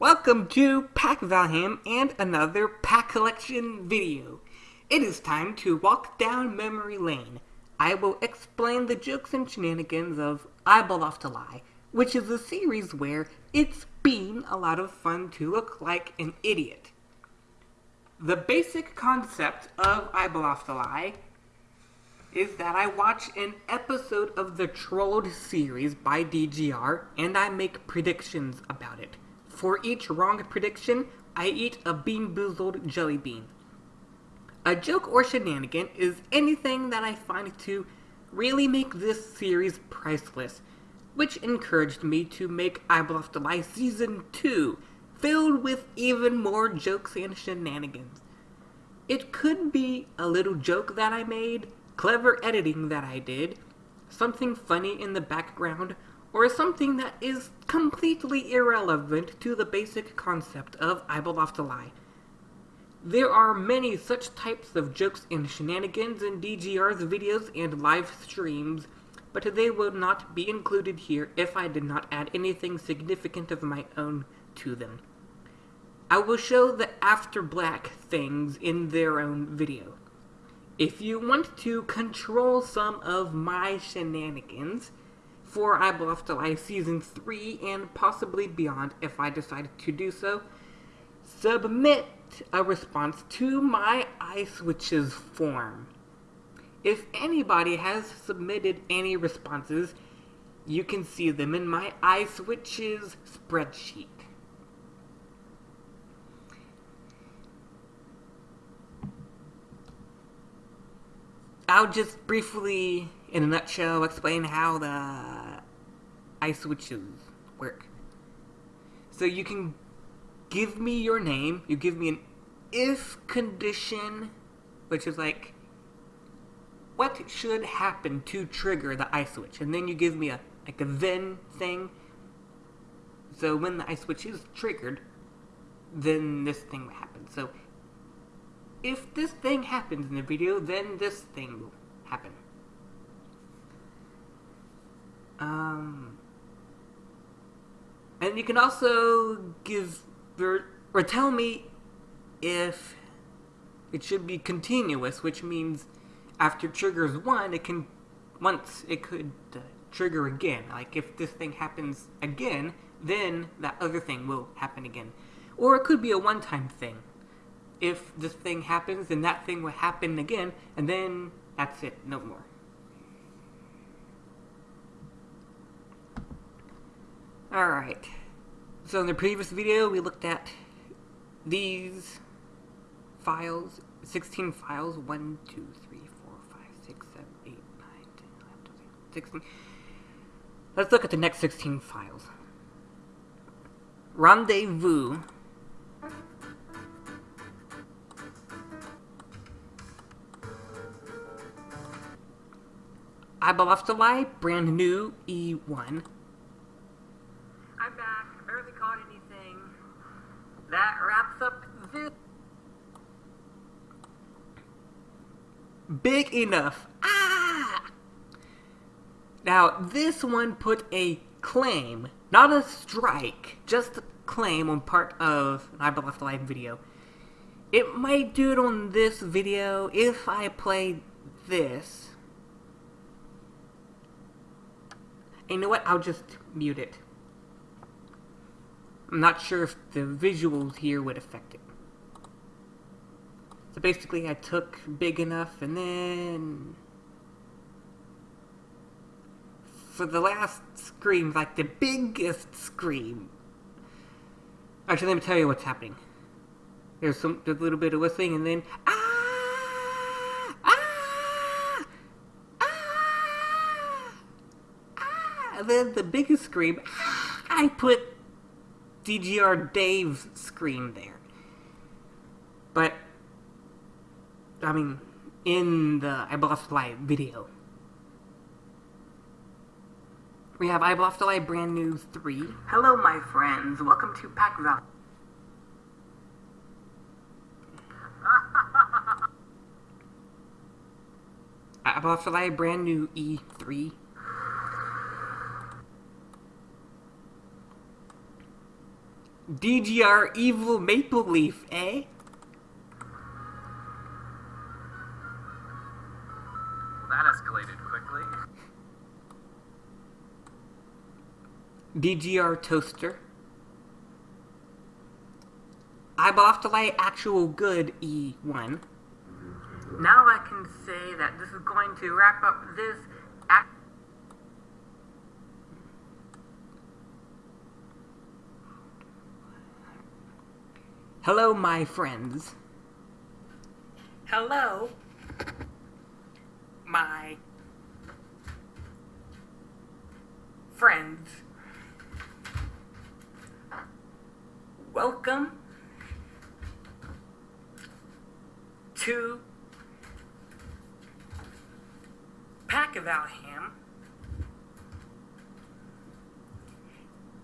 Welcome to Pack Valheim and another pack collection video. It is time to walk down memory lane. I will explain the jokes and shenanigans of Eyeball Off to Lie, which is a series where it's been a lot of fun to look like an idiot. The basic concept of Eyeball Off to Lie is that I watch an episode of the Trolled series by DGR and I make predictions about it. For each wrong prediction, I eat a Bean Boozled jelly bean. A joke or shenanigan is anything that I find to really make this series priceless, which encouraged me to make Off to Lie Season 2, filled with even more jokes and shenanigans. It could be a little joke that I made, clever editing that I did, something funny in the background, or something that is completely irrelevant to the basic concept of Lie. There are many such types of jokes and shenanigans in DGR's videos and live streams, but they will not be included here if I did not add anything significant of my own to them. I will show the After Black things in their own video. If you want to control some of my shenanigans for Eyeball Off to Lie Season 3 and possibly beyond if I decide to do so, submit a response to my iSwitches form. If anybody has submitted any responses, you can see them in my iSwitches spreadsheet. I'll just briefly, in a nutshell, explain how the iSwitches work. So you can give me your name, you give me an if condition, which is like, what should happen to trigger the ice switch? And then you give me a, like a then thing. So when the ice switch is triggered, then this thing will happen. So if this thing happens in the video, then this thing will happen. Um, and you can also give or, or tell me if it should be continuous, which means after triggers one, it can once it could uh, trigger again. Like if this thing happens again, then that other thing will happen again. Or it could be a one-time thing if this thing happens, then that thing will happen again, and then that's it, no more. Alright, so in the previous video we looked at these files, 16 files, 1, 2, 3, 4, 5, 6, 7, 8, 9, 10, 11, 12, 16. Let's look at the next 16 files. Rendezvous to Lie, brand new E1. I'm back. Barely caught anything. That wraps up this. Big enough. Ah! Now, this one put a claim, not a strike, just a claim on part of an Eyeball Off to video. It might do it on this video if I play this. And you know what? I'll just mute it. I'm not sure if the visuals here would affect it. So basically I took big enough and then... For the last scream, like the biggest scream. Actually, let me tell you what's happening. There's some, there's a little bit of whistling and then... Ah! ah! ah! then the biggest scream, ah! I put DGR Dave's screen there. But, I mean, in the Eyeball Off to Lie video. We have Eyeball Off to Lie Brand New 3. Hello, my friends. Welcome to Pack Val. Eyeball Off to Lie Brand New E3. DGR Evil Maple Leaf, eh? That escalated quickly. DGR Toaster. Eyeball off to light, actual good E1. Now I can say that this is going to wrap up this act. Hello, my friends. Hello, my friends. Welcome to Pack of Alham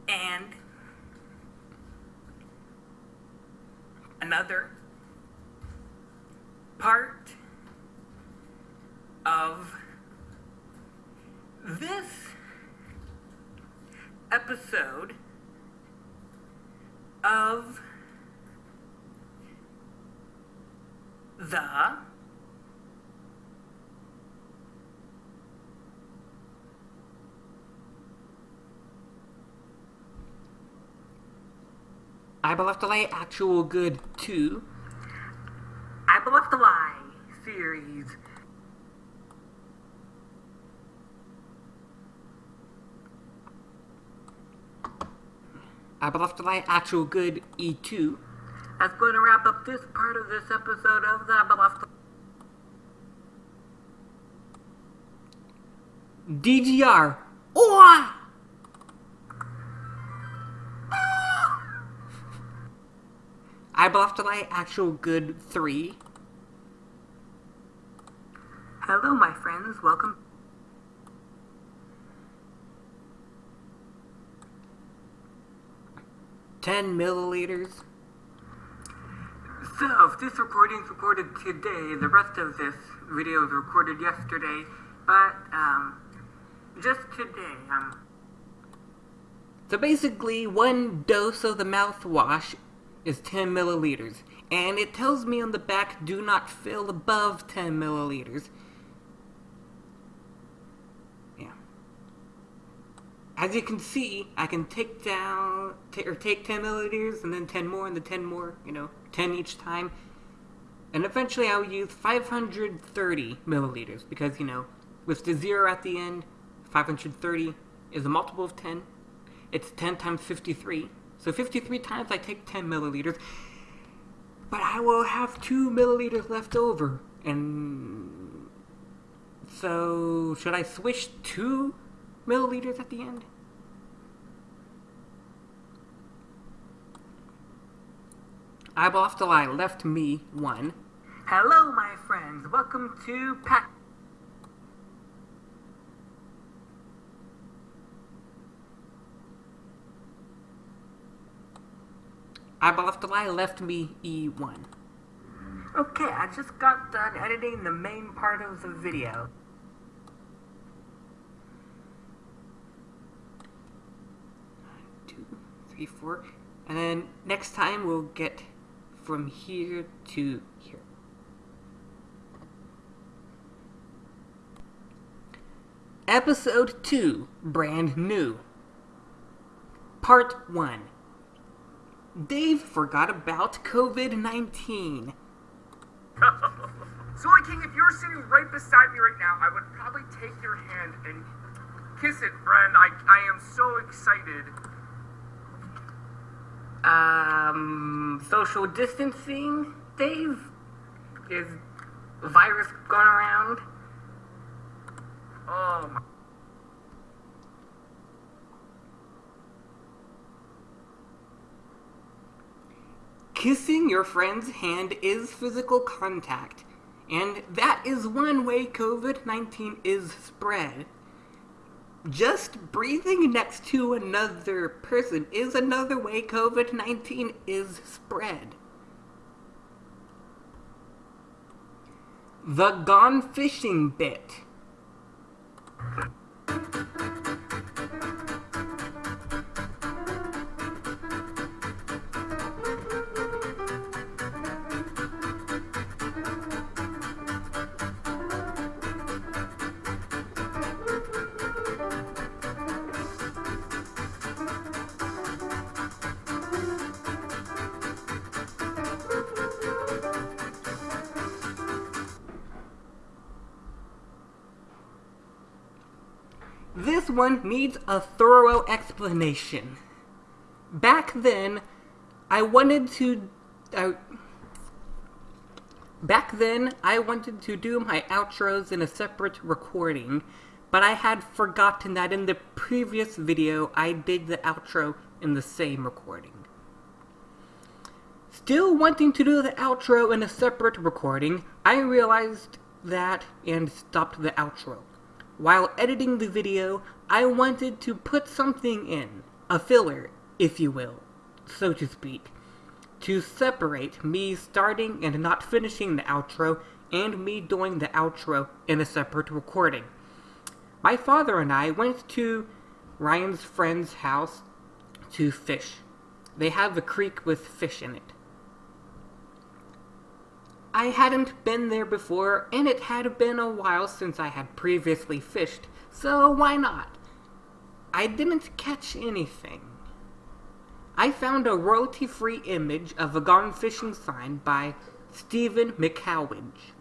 and another part of this episode of the I Believe to Lie Actual Good 2 I Believe to Lie series I Believe to Lie Actual Good E2 that's going to wrap up this part of this episode of the I Believe to DGR. Oh! I to Lie Actual Good 3. Hello, my friends. Welcome. Ten milliliters. So, if this recording is recorded today, the rest of this video was recorded yesterday, but um, just today. Um, so basically, one dose of the mouthwash is 10 milliliters, and it tells me on the back do not fill above 10 milliliters. Yeah. As you can see, I can take down, or take 10 milliliters, and then 10 more, and then 10 more, you know, 10 each time. And eventually I'll use 530 milliliters, because, you know, with the zero at the end, 530 is a multiple of 10. It's 10 times 53. So 53 times I take 10 milliliters, but I will have 2 milliliters left over. And so, should I switch 2 milliliters at the end? Eyeball off the line left me 1. Hello, my friends. Welcome to Pack. Left the lie left me E1. Okay, I just got done editing the main part of the video. Two, three, four. And then next time we'll get from here to here. Episode 2, brand new. Part 1 Dave forgot about COVID 19. Soy King, if you're sitting right beside me right now, I would probably take your hand and kiss it, friend. I, I am so excited. Um, social distancing, Dave? Is virus going around? Oh my. Kissing your friend's hand is physical contact, and that is one way COVID 19 is spread. Just breathing next to another person is another way COVID 19 is spread. The gone fishing bit. Needs a thorough explanation. Back then, I wanted to. Back then, I wanted to do my outros in a separate recording, but I had forgotten that in the previous video I did the outro in the same recording. Still wanting to do the outro in a separate recording, I realized that and stopped the outro. While editing the video, I wanted to put something in, a filler, if you will, so to speak, to separate me starting and not finishing the outro and me doing the outro in a separate recording. My father and I went to Ryan's friend's house to fish. They have a creek with fish in it. I hadn't been there before, and it had been a while since I had previously fished, so why not? I didn't catch anything. I found a royalty-free image of a gone fishing sign by Stephen McCowage.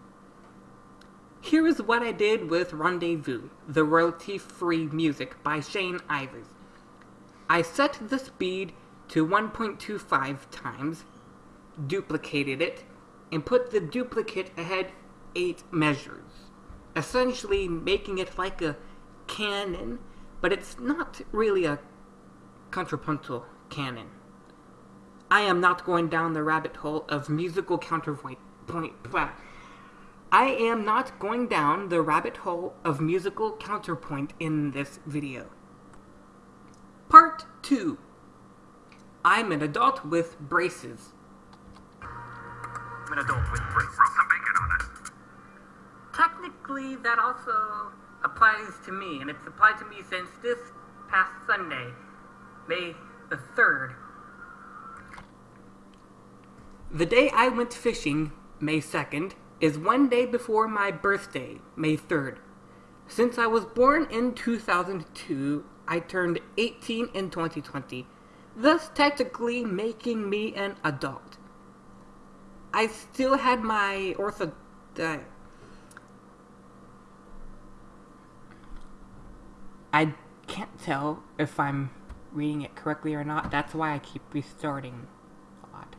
Here is what I did with Rendezvous, the royalty-free music by Shane Ivers. I set the speed to 1.25 times, duplicated it, and put the duplicate ahead 8 measures, essentially making it like a canon, but it's not really a contrapuntal canon. I am not going down the rabbit hole of musical counterpoint. Point, I am not going down the rabbit hole of musical counterpoint in this video. Part 2 I'm an adult with braces I'm an adult with braces. Rub some bacon on it. Technically, that also applies to me, and it's applied to me since this past Sunday, May the 3rd. The day I went fishing, May 2nd, is one day before my birthday, May 3rd. Since I was born in 2002, I turned 18 in 2020, thus technically making me an adult. I still had my ortho. Uh, I can't tell if I'm reading it correctly or not. That's why I keep restarting a lot.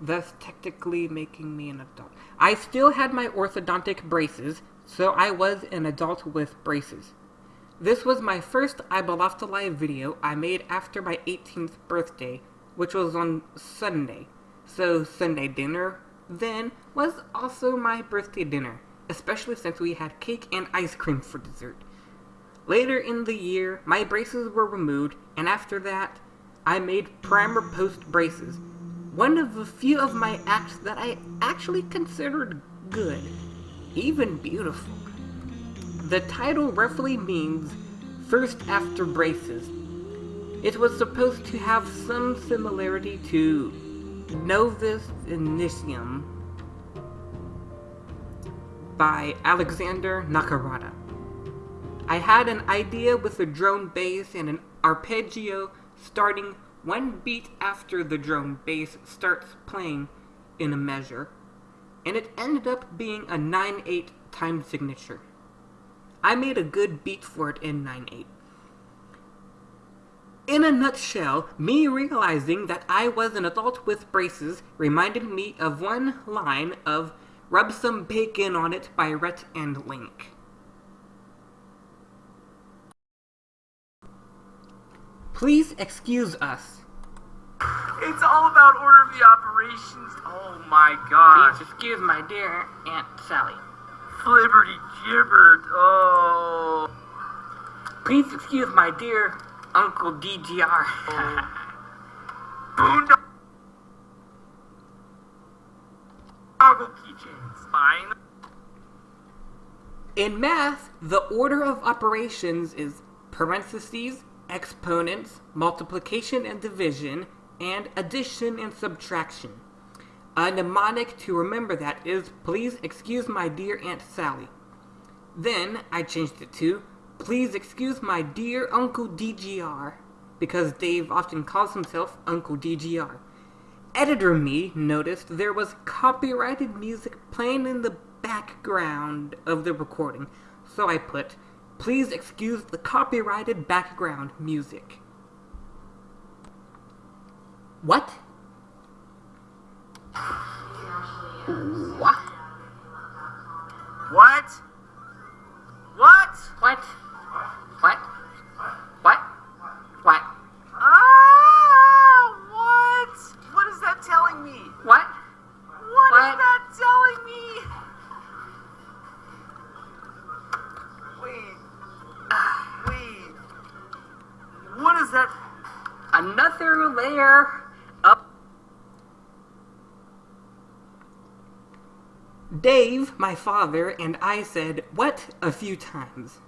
Thus, technically making me an adult. I still had my orthodontic braces, so I was an adult with braces. This was my first Ibalofta video I made after my 18th birthday, which was on Sunday. So Sunday dinner then was also my birthday dinner, especially since we had cake and ice cream for dessert. Later in the year, my braces were removed, and after that, I made primer post braces. One of the few of my acts that I actually considered good, even beautiful. The title roughly means first after braces. It was supposed to have some similarity to Novus Initium by Alexander Nakarada. I had an idea with a drone bass and an arpeggio starting one beat after the drone bass starts playing in a measure, and it ended up being a 9-8 time signature. I made a good beat for it in 9-8. In a nutshell, me realizing that I was an adult with braces reminded me of one line of Rub Some Bacon on It by Rhett and Link. Please excuse us. It's all about order of the operations. Oh my gosh. Please excuse my dear Aunt Sally. Flibberty gibbered. Oh. Please excuse my dear Uncle DGR. Boondoggle keychains. Fine. In math, the order of operations is parentheses, exponents, multiplication and division, and addition and subtraction. A mnemonic to remember that is, please excuse my dear Aunt Sally. Then I changed it to, Please excuse my dear Uncle DGR, because Dave often calls himself Uncle DGR. Editor me noticed there was copyrighted music playing in the background of the recording, so I put, Please excuse the copyrighted background music. What? What? What? What? What? What? What? What? Ah, what? What is that telling me? What? What is What? that telling me? Wait. Wait. What is that? Another layer of. Dave, my father, and I said, What? a few times.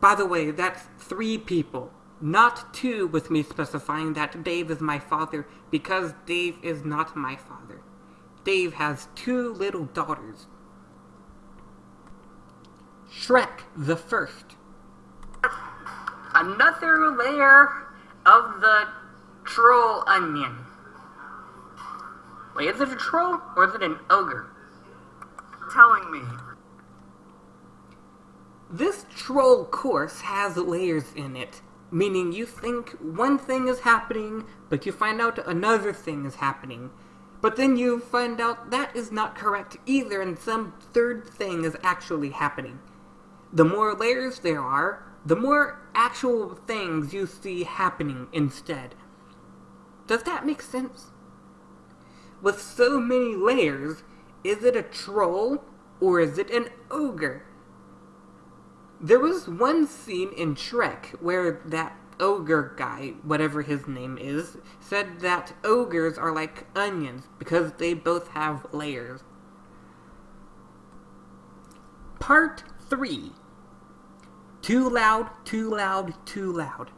By the way, that's three people, not two, with me specifying that Dave is my father because Dave is not my father. Dave has two little daughters. Shrek the First. Another layer of the troll onion. Wait, is it a troll or is it an ogre? Telling me. This troll course has layers in it, meaning you think one thing is happening, but you find out another thing is happening. But then you find out that is not correct either, and some third thing is actually happening. The more layers there are, the more actual things you see happening instead. Does that make sense? With so many layers, is it a troll or is it an ogre? There was one scene in Shrek where that ogre guy, whatever his name is, said that ogres are like onions because they both have layers. Part 3 Too loud, too loud, too loud.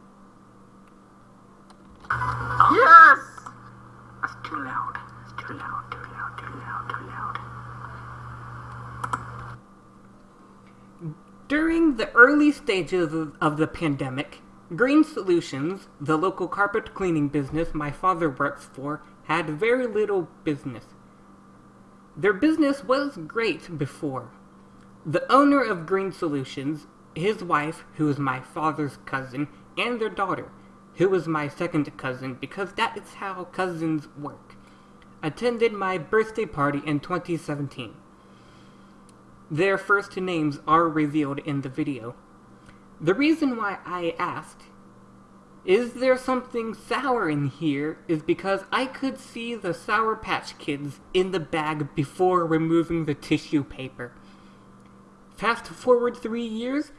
Yes! That's too loud. It's too loud, too loud, too loud, too loud. During the early stages of, the pandemic, Green Solutions, the local carpet cleaning business my father works for, had very little business. Their business was great before. The owner of Green Solutions, his wife, who is my father's cousin, and their daughter, who is my second cousin because that is how cousins work, attended my birthday party in 2017. Their first names are revealed in the video. The reason why I asked, is there something sour in here, is because I could see the Sour Patch Kids in the bag before removing the tissue paper. Fast forward three years,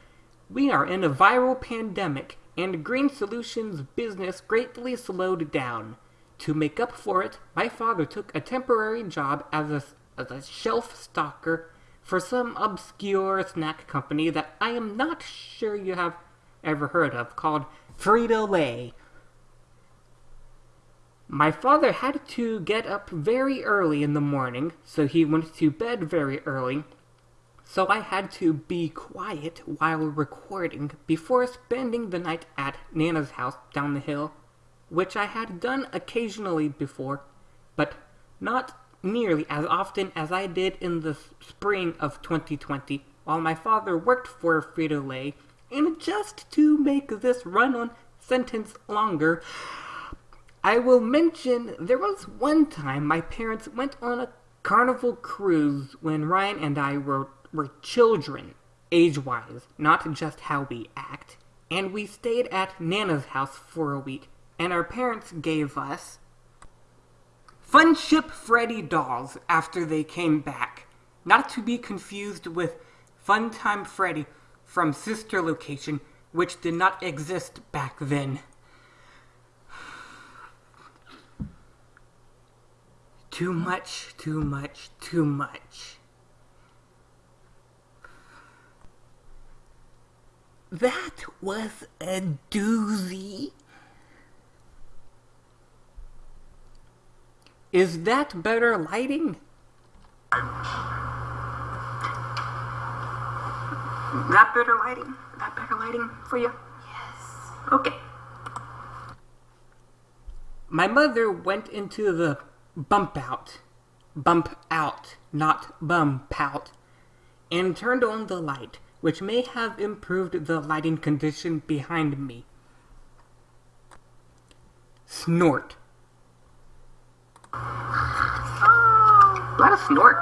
we are in a viral pandemic, and Green Solutions business greatly slowed down. To make up for it, my father took a temporary job as a, as a shelf stalker for some obscure snack company that I am not sure you have ever heard of called Frito Lay. My father had to get up very early in the morning, so he went to bed very early. So I had to be quiet while recording before spending the night at Nana's house down the hill, which I had done occasionally before, but not nearly as often as I did in the spring of 2020 while my father worked for Frito Lay. And just to make this run on sentence longer, I will mention there was one time my parents went on a carnival cruise when Ryan and I were, were children, age wise, not just how we act. And we stayed at Nana's house for a week, and our parents gave us Funship Freddy dolls after they came back. Not to be confused with Funtime Freddy from Sister Location, which did not exist back then. Too much, too much, too much. That was a doozy. Is that better lighting? That better lighting? That better lighting for you? Yes. Okay. My mother went into the bump out. Bump out, not bump out. And turned on the light, which may have improved the lighting condition behind me. Snort. Let us snort.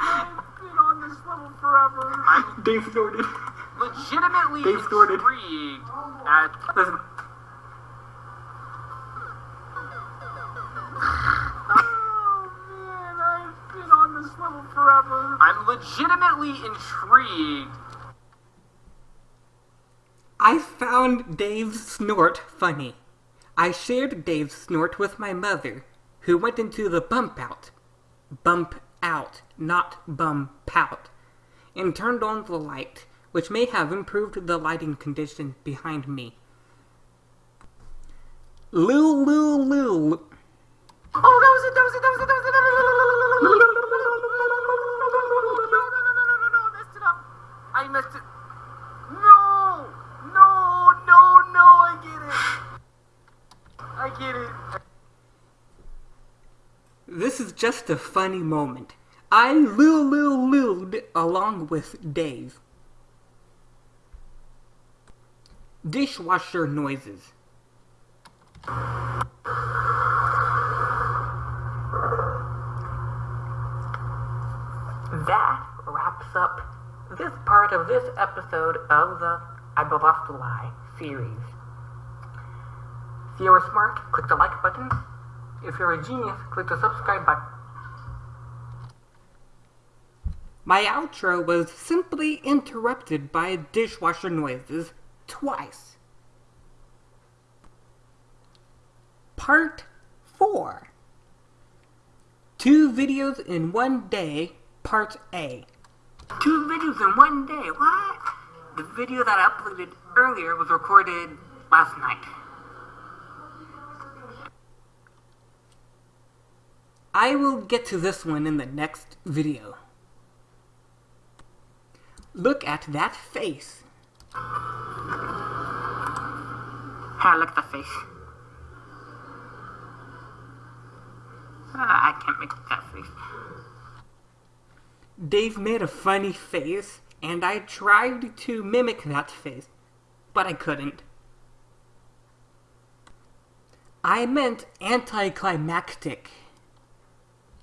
I've been on this level forever. I'm Dave snorted. legitimately They snorted. intrigued at Listen, Oh man, I've been on this level forever. I'm legitimately intrigued. I found Dave's snort funny. I shared Dave's snort with my mother, who went into the bump out. Bump out, not bump out. And turned on the light, which may have improved the lighting condition behind me. Lul lul lul. Oh, that was it, that was it, that was it, that was it. I messed it. I messed it. No, no, no, no, I get it. I get it. This is just a funny moment. I lul lul luled along with Dave. Dishwasher noises. That wraps up this part of this episode of the I a Lie series. If you are smart, click the like button. If you're a genius, click the subscribe button. My outro was simply interrupted by dishwasher noises twice. Part 4 Two videos in one day, Part A. Two videos in one day? What? The video that I uploaded earlier was recorded last night. I will get to this one in the next video. Look at that face. Ah, look at the face. Ah, I can't make that face. Dave made a funny face, and I tried to mimic that face, but I couldn't. I meant anticlimactic.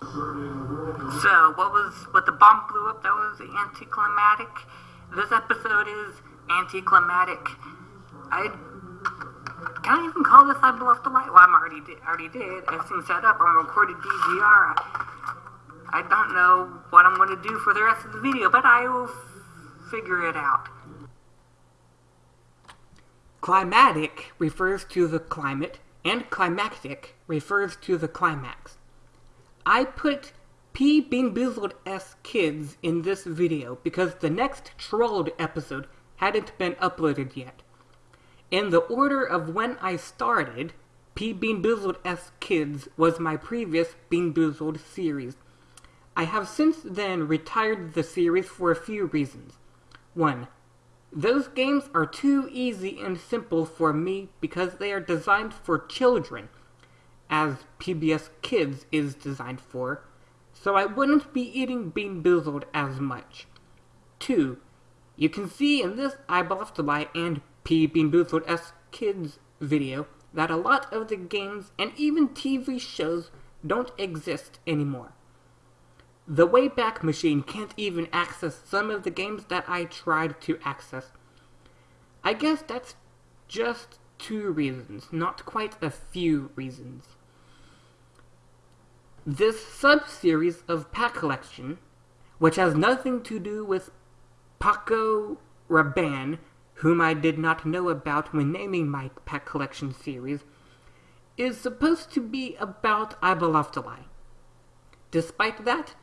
So, what was what the bomb blew up? That was anticlimactic. This episode is anticlimactic. I can't even call this I Bluffed the Light? Well, I'm already did, already did. Everything's set up. I'm recorded DVR. I, don't know what I'm going to do for the rest of the video, but I will figure it out. Climatic refers to the climate, and climactic refers to the climax. I put P. Bean Boozled S Kids in this video because the next Trolled episode hadn't been uploaded yet. In the order of when I started, P. Bean Boozled S Kids was my previous Bean Boozled series. I have since then retired the series for a few reasons. 1. Those games are too easy and simple for me because they are designed for children, as PBS Kids is designed for, so I wouldn't be eating Bean Boozled as much. 2. You can see in this to Buy and P. Bean Boozled S Kids video that a lot of the games and even TV shows don't exist anymore. The Wayback Machine can't even access some of the games that I tried to access. I guess that's just two reasons, not quite a few reasons. This sub-series of pack collection, which has nothing to do with Paco Rabanne, whom I did not know about when naming my pack collection series, is supposed to be about Ibaloftalai. Despite that,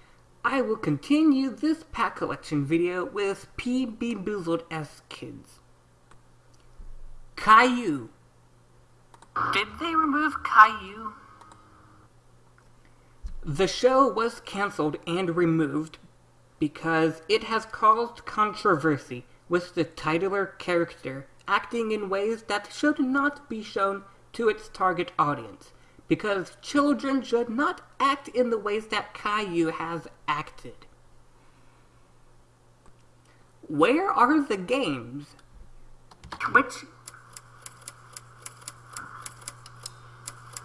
I will continue this pack collection video with PB Boozled S Kids. Caillou. Did they remove Caillou? The show was cancelled and removed because it has caused controversy with the titular character acting in ways that should not be shown to its target audience, because children should not act in the ways that Caillou has acted. Where are the games? Twitch.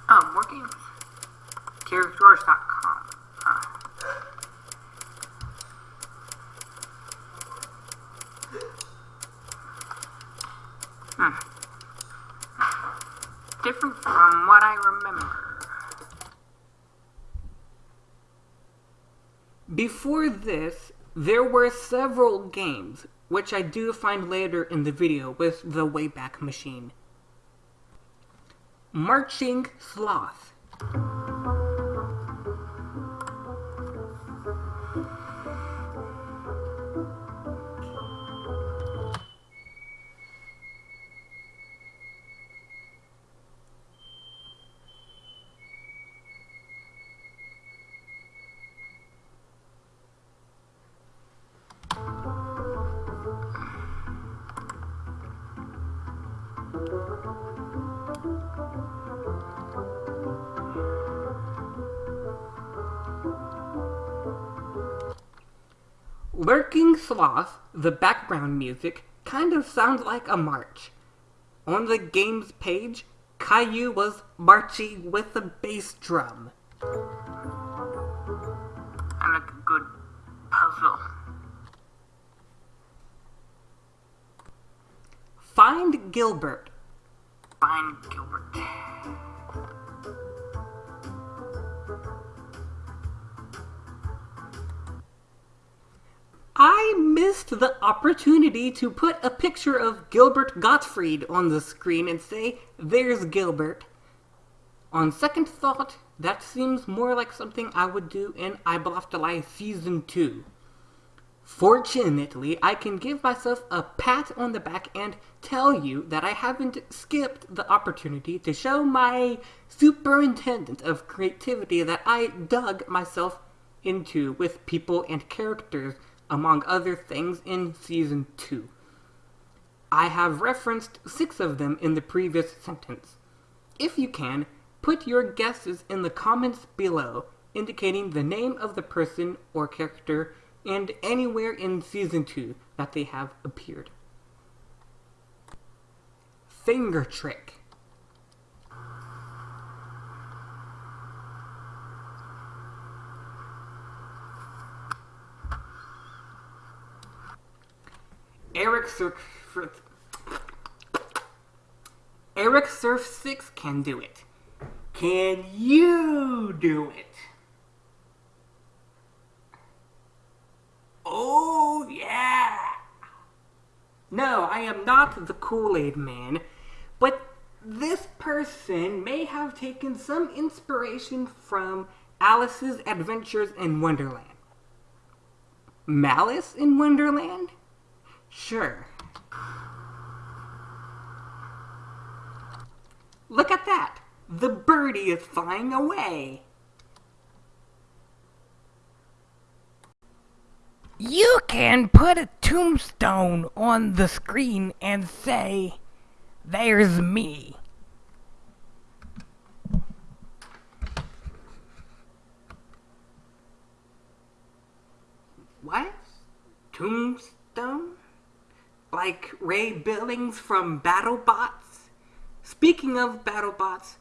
Oh, more games. Ah. Hmm. Different from what I remember. Before this, there were several games, which I do find later in the video with the Wayback Machine. Marching Sloth. Lurking Sloth, the background music, kind of sounds like a march. On the game's page, Caillou was marching with a bass drum. And like a good puzzle. Find Gilbert. Find Gilbert. I missed the opportunity to put a picture of Gilbert Gottfried on the screen and say, there's Gilbert. On second thought, that seems more like something I would do in I Life Season 2. Fortunately, I can give myself a pat on the back and tell you that I haven't skipped the opportunity to show my superintendent of creativity that I dug myself into with people and characters among other things, in Season 2. I have referenced six of them in the previous sentence. If you can, put your guesses in the comments below, indicating the name of the person or character and anywhere in Season 2 that they have appeared. Finger Trick Eric Surf Eric Surf 6 can do it. Can you do it? Oh, yeah! No, I am not the Kool-Aid man, but this person may have taken some inspiration from Alice's Adventures in Wonderland. Malice in Wonderland? Sure. Look at that! The birdie is flying away! You can put a tombstone on the screen and say, There's me. What? Tombstone? Like Ray Billings from BattleBots. Speaking of BattleBots,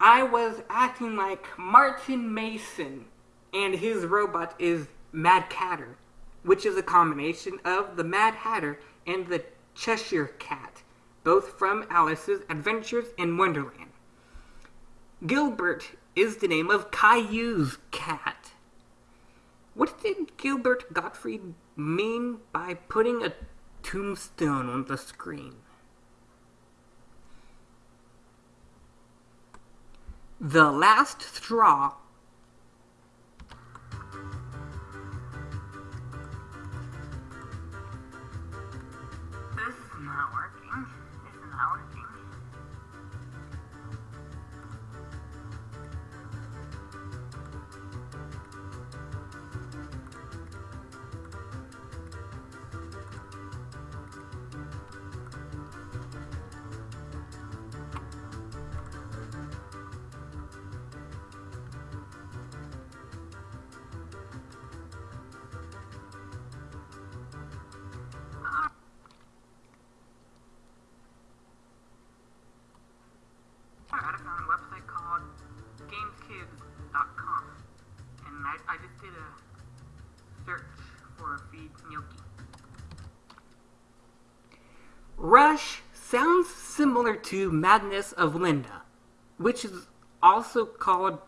I was acting like Martin Mason, and his robot is Mad Catter, which is a combination of the Mad Hatter and the Cheshire Cat, both from Alice's Adventures in Wonderland. Gilbert is the name of Caillou's cat. What did Gilbert Gottfried mean by putting a tombstone on the screen. The last straw gnocchi. Rush sounds similar to Madness of Linda, which is also called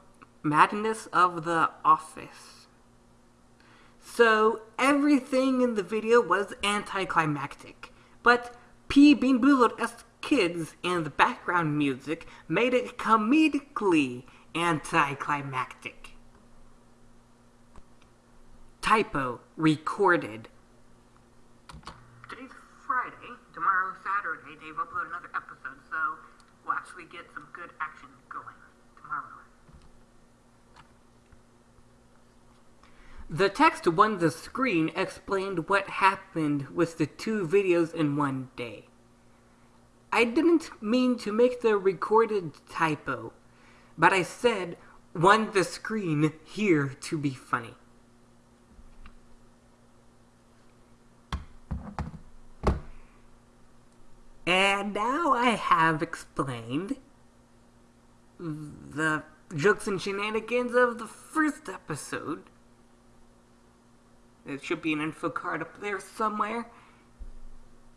Madness of the Office. So everything in the video was anticlimactic, but P. Bean as kids and the background music made it comedically anticlimactic. Typo recorded Dave upload another episode, so we'll actually get some good action going tomorrow. The text on the screen explained what happened with the two videos in one day. I didn't mean to make the recorded typo, but I said on the screen here to be funny. And now I have explained the jokes and shenanigans of the first episode. There should be an info card up there somewhere.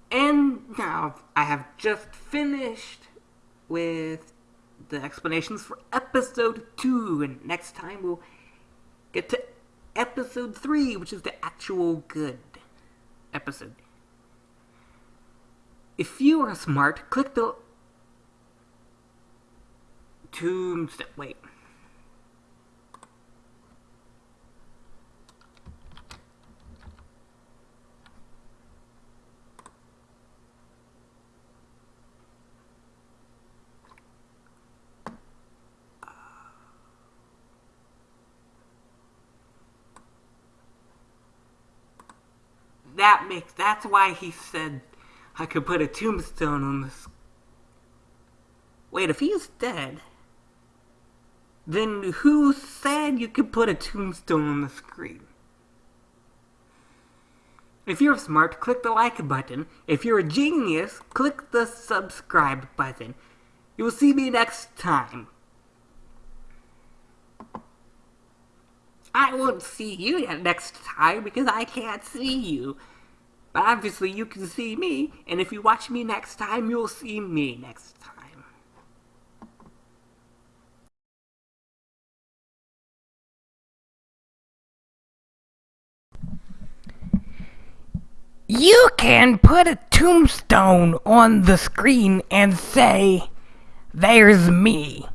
And now I have just finished with the explanations for episode 2. And next time we'll get to episode 3, which is the actual good episode. If you are smart, click the tombstone. Wait. That makes. That's why he said I could put a tombstone on this. Wait, if he's dead, then who said you could put a tombstone on the screen? If you're smart, click the like button. If you're a genius, click the subscribe button. You will see me next time. I won't see you next time because I can't see you. But obviously you can see me, and if you watch me next time, you'll see me next time. You can put a tombstone on the screen and say, There's me.